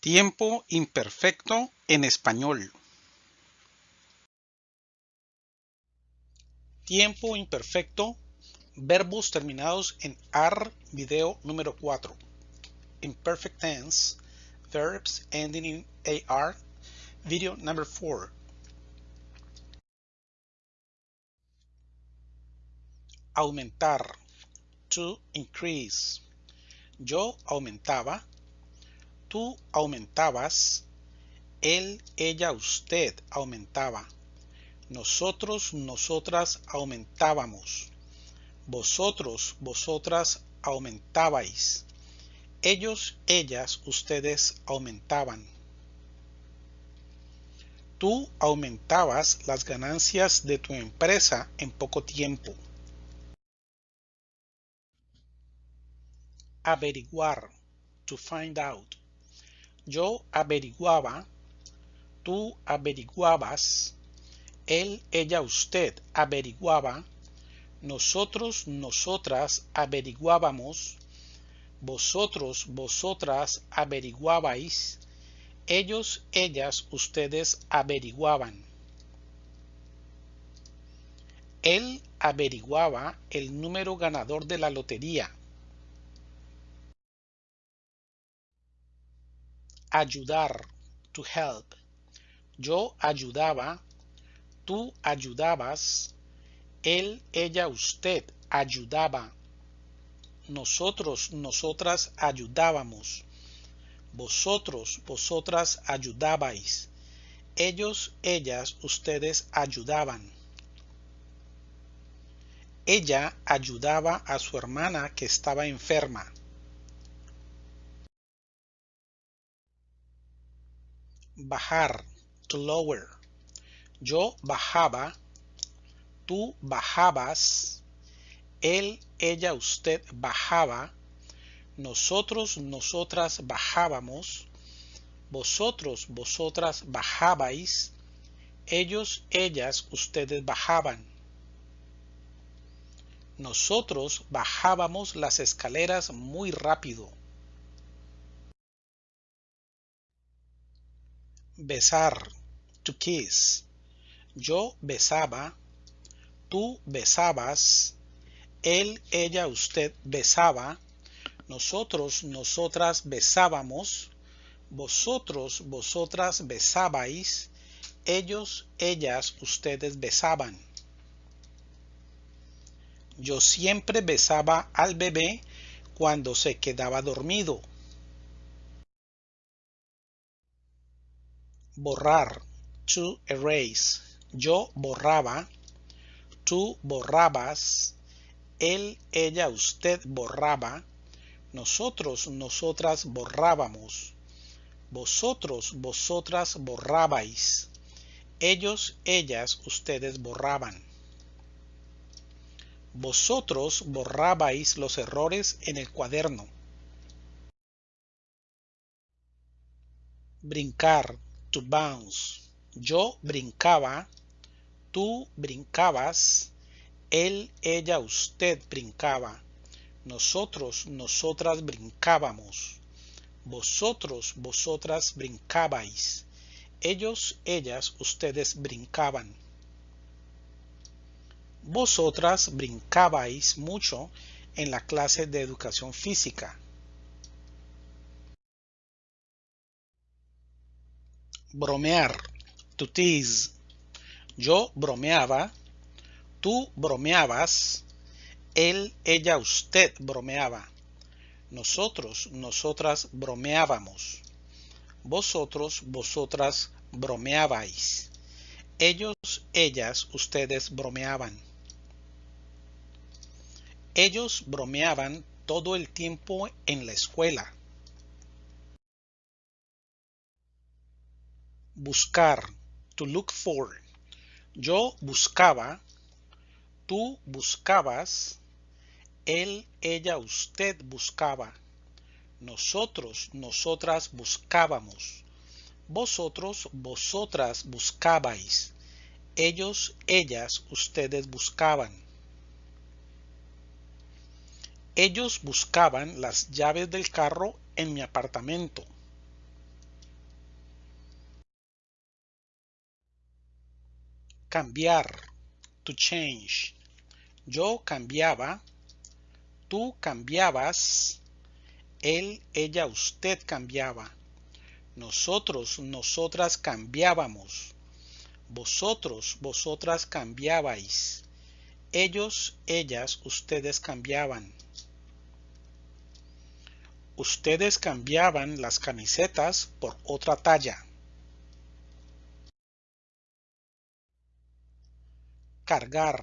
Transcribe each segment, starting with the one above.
Tiempo imperfecto en español. Tiempo imperfecto, verbos terminados en AR, video número 4. Imperfect tense, verbs ending in AR, video number 4. Aumentar, to increase. Yo aumentaba, tú aumentabas, él, ella, usted aumentaba, nosotros, nosotras aumentábamos, vosotros, vosotras aumentabais, ellos, ellas, ustedes aumentaban. Tú aumentabas las ganancias de tu empresa en poco tiempo. Averiguar, to find out. Yo averiguaba, tú averiguabas, él, ella, usted averiguaba, nosotros, nosotras averiguábamos, vosotros, vosotras averiguabais, ellos, ellas, ustedes averiguaban. Él averiguaba el número ganador de la lotería. Ayudar, to help. Yo ayudaba, tú ayudabas, él, ella, usted ayudaba. Nosotros, nosotras ayudábamos. Vosotros, vosotras ayudabais. Ellos, ellas, ustedes ayudaban. Ella ayudaba a su hermana que estaba enferma. Bajar, to lower. Yo bajaba, tú bajabas, él, ella, usted bajaba, nosotros, nosotras bajábamos, vosotros, vosotras bajabais, ellos, ellas, ustedes bajaban. Nosotros bajábamos las escaleras muy rápido. Besar, to kiss. Yo besaba, tú besabas, él, ella, usted besaba, nosotros, nosotras besábamos, vosotros, vosotras besabais, ellos, ellas, ustedes besaban. Yo siempre besaba al bebé cuando se quedaba dormido. Borrar, to erase. Yo borraba, tú borrabas, él, ella, usted borraba, nosotros, nosotras borrábamos, vosotros, vosotras borrabais, ellos, ellas, ustedes borraban. Vosotros borrabais los errores en el cuaderno. Brincar, to bounce. Yo brincaba, tú brincabas, él, ella, usted brincaba, nosotros, nosotras brincábamos, vosotros, vosotras brincabais, ellos, ellas, ustedes brincaban. Vosotras brincabais mucho en la clase de educación física. Bromear, to tease. Yo bromeaba, tú bromeabas, él, ella, usted bromeaba. Nosotros, nosotras bromeábamos. Vosotros, vosotras bromeabais. Ellos, ellas, ustedes bromeaban. Ellos bromeaban todo el tiempo en la escuela. Buscar, to look for. Yo buscaba, tú buscabas, él, ella, usted buscaba, nosotros, nosotras buscábamos, vosotros, vosotras buscabais, ellos, ellas, ustedes buscaban. Ellos buscaban las llaves del carro en mi apartamento. Cambiar. To change. Yo cambiaba. Tú cambiabas. Él, ella, usted cambiaba. Nosotros, nosotras cambiábamos. Vosotros, vosotras cambiabais. Ellos, ellas, ustedes cambiaban. Ustedes cambiaban las camisetas por otra talla. Cargar.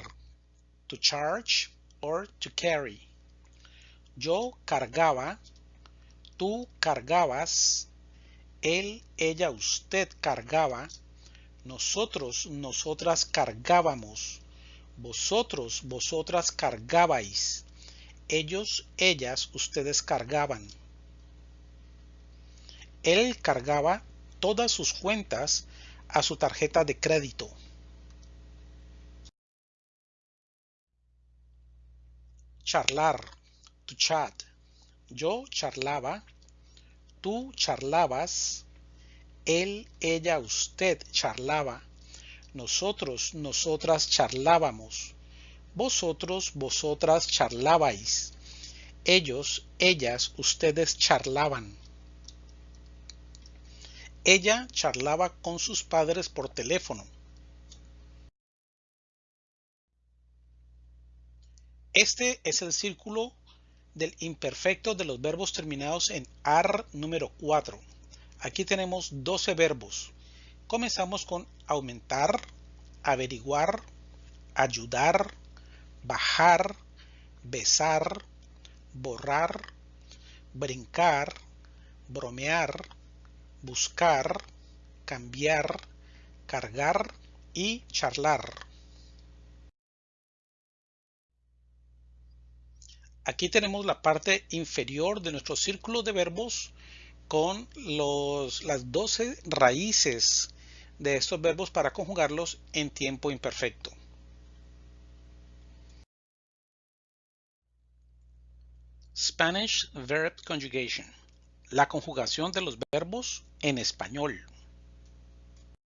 To charge or to carry. Yo cargaba. Tú cargabas. Él, ella, usted cargaba. Nosotros, nosotras cargábamos. Vosotros, vosotras cargabais. Ellos, ellas, ustedes cargaban. Él cargaba todas sus cuentas a su tarjeta de crédito. Charlar. To chat. Yo charlaba. Tú charlabas. Él, ella, usted charlaba. Nosotros, nosotras charlábamos. Vosotros, vosotras charlabais. Ellos, ellas, ustedes charlaban. Ella charlaba con sus padres por teléfono. Este es el círculo del imperfecto de los verbos terminados en AR número 4. Aquí tenemos 12 verbos. Comenzamos con aumentar, averiguar, ayudar, bajar, besar, borrar, brincar, bromear, buscar, cambiar, cargar y charlar. Aquí tenemos la parte inferior de nuestro círculo de verbos con las 12 raíces de estos verbos para conjugarlos en tiempo imperfecto. Spanish Verb Conjugation. La conjugación de los verbos en español.